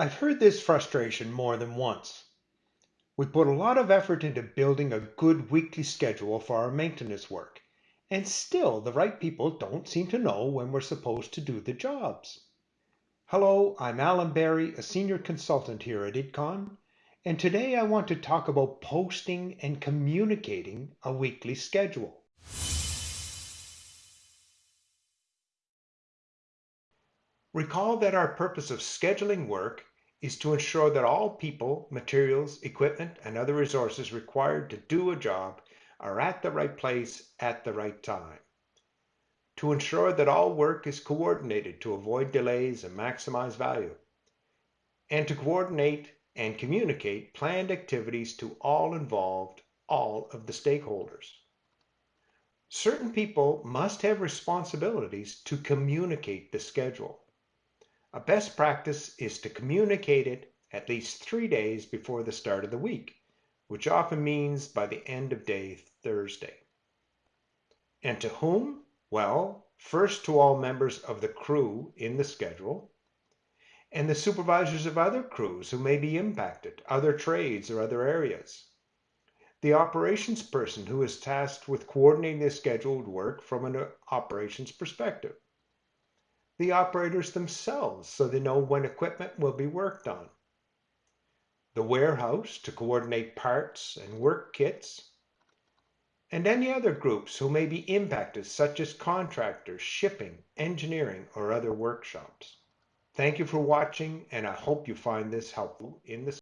I've heard this frustration more than once. We put a lot of effort into building a good weekly schedule for our maintenance work, and still the right people don't seem to know when we're supposed to do the jobs. Hello, I'm Alan Barry, a senior consultant here at IDCON, and today I want to talk about posting and communicating a weekly schedule. Recall that our purpose of scheduling work is to ensure that all people, materials, equipment, and other resources required to do a job are at the right place at the right time. To ensure that all work is coordinated to avoid delays and maximize value. And to coordinate and communicate planned activities to all involved, all of the stakeholders. Certain people must have responsibilities to communicate the schedule. A best practice is to communicate it at least three days before the start of the week, which often means by the end of day Thursday. And to whom? Well, first to all members of the crew in the schedule, and the supervisors of other crews who may be impacted, other trades or other areas. The operations person who is tasked with coordinating the scheduled work from an operations perspective the operators themselves so they know when equipment will be worked on. The warehouse to coordinate parts and work kits. And any other groups who may be impacted such as contractors, shipping, engineering, or other workshops. Thank you for watching and I hope you find this helpful in the